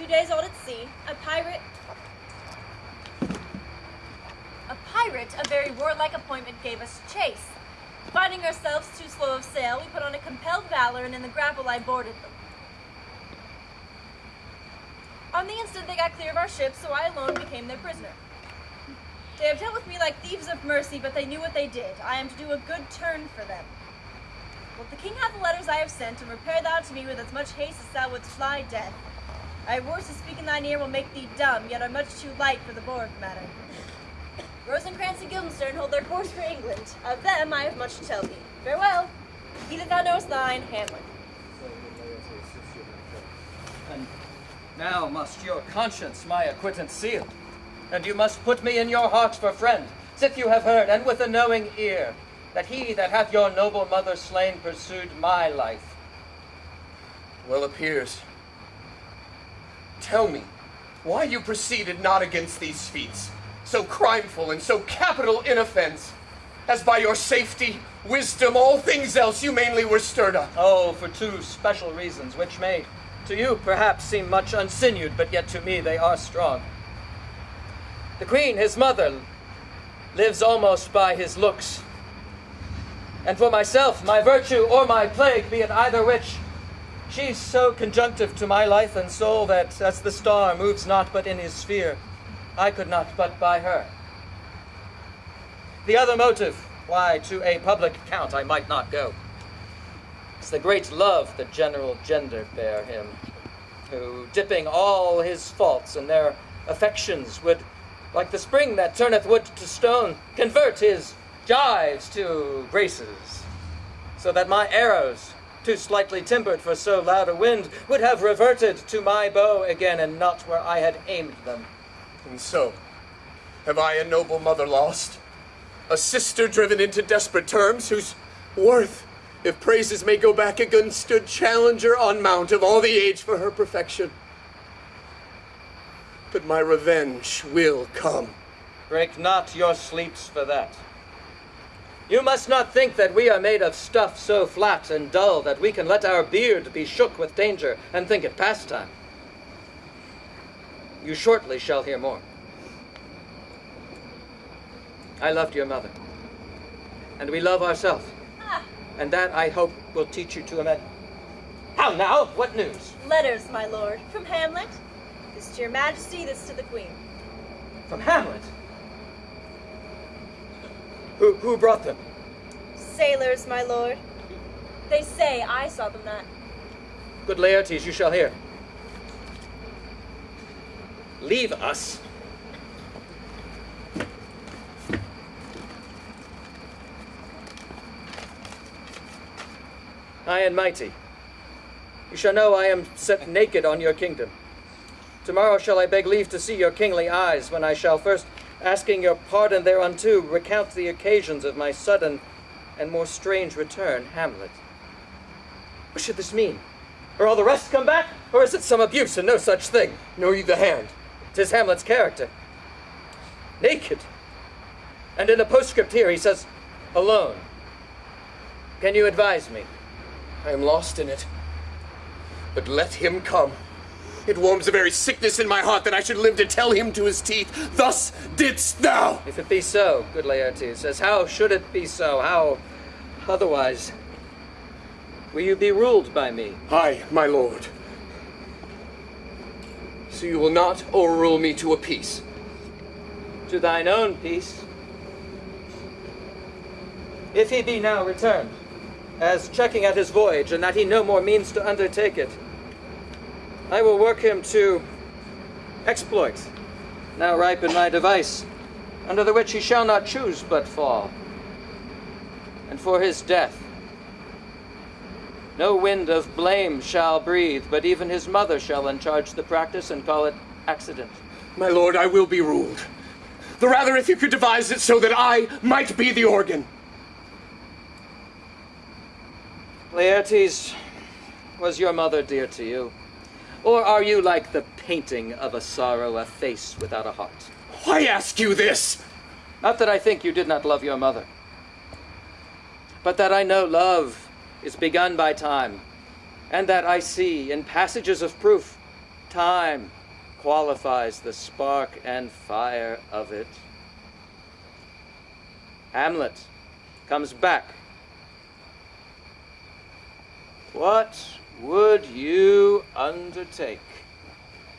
two days old at sea, a pirate. A pirate, a very warlike appointment, gave us chase. Finding ourselves too slow of sail, we put on a compelled valor, and in the grapple I boarded them. On the instant, they got clear of our ship, so I alone became their prisoner. They have dealt with me like thieves of mercy, but they knew what they did. I am to do a good turn for them. Let the king have the letters I have sent, and repair thou to me with as much haste as thou wouldst fly death. I have words to speak in thine ear will make thee dumb, yet are much too light for the board matter. Rosencrantz and Guildenstern hold their course for England. Of them I have much to tell thee. Farewell. He that thou knowest thine, Hamlet. And now must your conscience my acquittance seal, and you must put me in your heart for friend, sith you have heard, and with a knowing ear, that he that hath your noble mother slain pursued my life. Well appears. Tell me, why you proceeded not against these feats, so crimeful and so capital in offense, as by your safety, wisdom, all things else you mainly were stirred up. Oh, for two special reasons, which may to you perhaps seem much unsinewed, but yet to me they are strong. The queen, his mother, lives almost by his looks. And for myself, my virtue or my plague, be it either which, she's so conjunctive to my life and soul that, as the star moves not but in his sphere, I could not but by her. The other motive, why to a public count I might not go, is the great love the general gender bear him, who, dipping all his faults in their affections, would, like the spring that turneth wood to stone, convert his gyves to graces, so that my arrows, too slightly timbered for so loud a wind, would have reverted to my bow again, and not where I had aimed them. And so, have I a noble mother lost? A sister driven into desperate terms, whose worth, if praises may go back again, stood challenger on mount of all the age for her perfection. But my revenge will come. Break not your sleeps for that. You must not think that we are made of stuff so flat and dull that we can let our beard be shook with danger and think it pastime. You shortly shall hear more. I loved your mother, and we love ourselves, Ah, and that I hope will teach you to amend. How now? What news? letters, my lord, from Hamlet. This to your majesty, this to the queen. From Hamlet? Who, who brought them? Sailors, my lord. They say I saw them not. Good Laertes, you shall hear. Leave us. High and mighty, you shall know I am set naked on your kingdom. Tomorrow shall I beg leave to see your kingly eyes, when I shall first, asking your pardon thereunto, recount the occasions of my sudden and more strange return, Hamlet. What should this mean? Are all the rest come back? Or is it some abuse and no such thing? Know ye the hand? Tis Hamlet's character. Naked. And in a postscript here he says, alone. Can you advise me? I am lost in it. But let him come. It warms the very sickness in my heart that I should live to tell him to his teeth, Thus didst thou! If it be so, good Laertes, as how should it be so? How otherwise? Will you be ruled by me? Aye, my lord. So you will not overrule me to a peace. To thine own peace. If he be now returned, as checking at his voyage, and that he no more means to undertake it, I will work him to exploit, now ripe in my device, under the which he shall not choose but fall. And for his death, no wind of blame shall breathe, but even his mother shall uncharge the practice and call it accident. My lord, I will be ruled. The rather if you could devise it so that I might be the organ. Laertes, was your mother dear to you? Or are you like the painting of a sorrow, a face without a heart? Why ask you this? Not that I think you did not love your mother, but that I know love is begun by time, and that I see in passages of proof time qualifies the spark and fire of it. Hamlet comes back. What would you undertake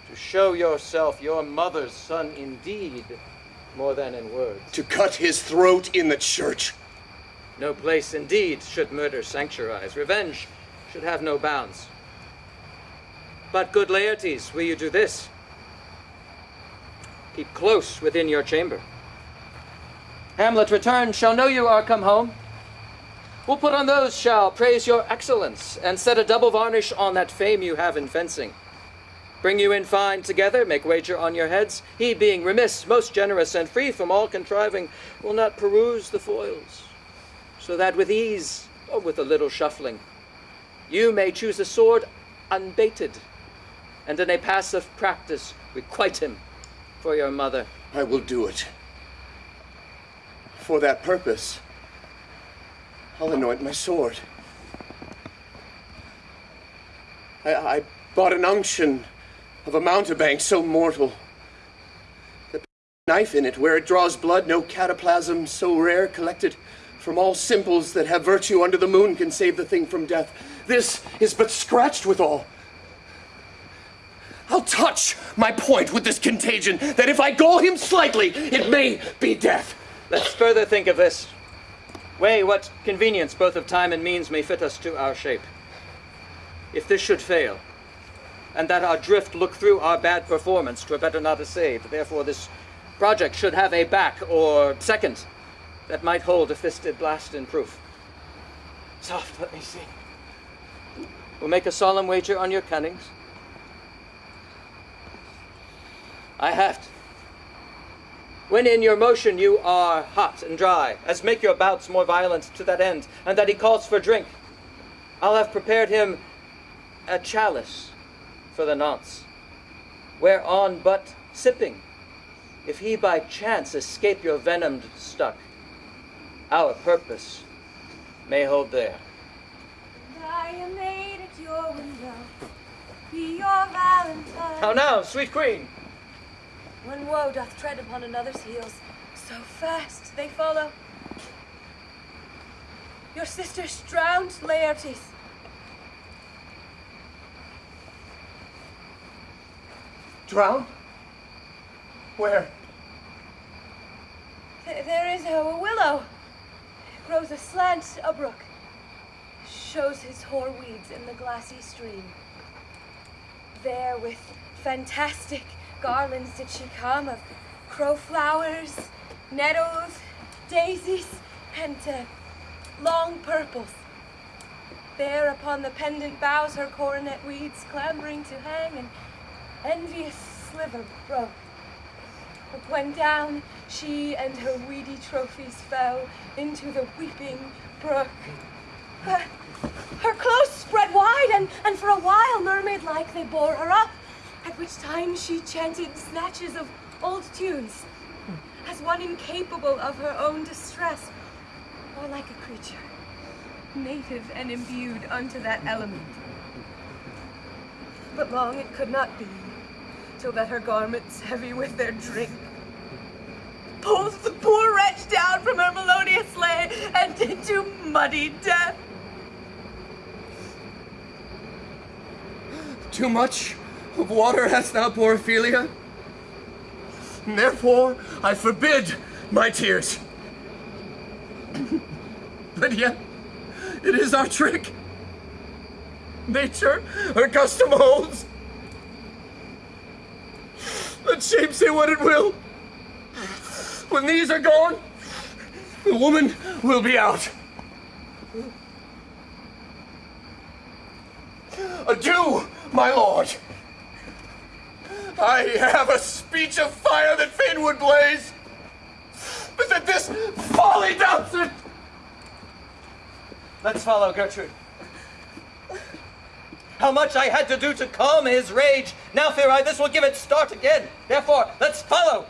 to show yourself your mother's son indeed, more than in words? To cut his throat in the church. No place indeed should murder sanctuarize. Revenge should have no bounds. But, good Laertes, will you do this? Keep close within your chamber. Hamlet returned shall know you are come home. We'll put on those shall praise your excellence, and set a double varnish on that fame you have in fencing. Bring you in fine together, make wager on your heads. He, being remiss, most generous, and free from all contriving, will not peruse the foils, so that with ease, or with a little shuffling, you may choose a sword unbated, and in a passive practice requite him for your mother. I will do it. For that purpose, I'll anoint my sword. I, I bought an unction of a mountebank so mortal. The knife in it, where it draws blood, no cataplasm so rare, collected from all simples that have virtue under the moon can save the thing from death. This is but scratched withal. I'll touch my point with this contagion, that if I gall him slightly, it may be death. Let's further think of this. Weigh what convenience both of time and means may fit us to our shape. If this should fail, and that our drift look through our bad performance, twere better not to assayed. Therefore this project should have a back or second that might hold a fisted blast in proof. Soft, let me see. We'll make a solemn wager on your cunnings. I have. When in your motion you are hot and dry, as make your bouts more violent to that end, and that he calls for drink, I'll have prepared him a chalice for the nonce, whereon but sipping, if he by chance escape your venomed stuck, our purpose may hold there. I am made at your window, be your valentine. How now, sweet queen? When woe doth tread upon another's heels, so fast they follow. Your sister's drowned, Laertes. Drowned? Where? Th- there is a willow. Grows aslant a brook. Shows his hoar weeds in the glassy stream. There with fantastic garlands did she come of crowflowers, nettles, daisies, and uh, long purples. There upon the pendant boughs her coronet weeds clambering to hang an envious sliver broke. But when down she and her weedy trophies fell into the weeping brook, her, her clothes spread wide, and, and for a while, mermaid like, they bore her up, at which time she chanted snatches of old tunes, as one incapable of her own distress, or like a creature, native and imbued unto that element. But long it could not be, till that her garments, heavy with their drink, pulls the poor wretch down from her melodious lay and into muddy death. Too much of water hast thou, poor Ophelia? And therefore I forbid my tears. but yet, it is our trick. Nature, her custom holds. Let shape say what it will. When these are gone, the woman will be out. Adieu, my lord. I have a speech of fire that fain would blaze, but that this folly doubts it. Let's follow Gertrude. How much I had to do to calm his rage. Now fear I this will give it start again. Therefore, let's follow.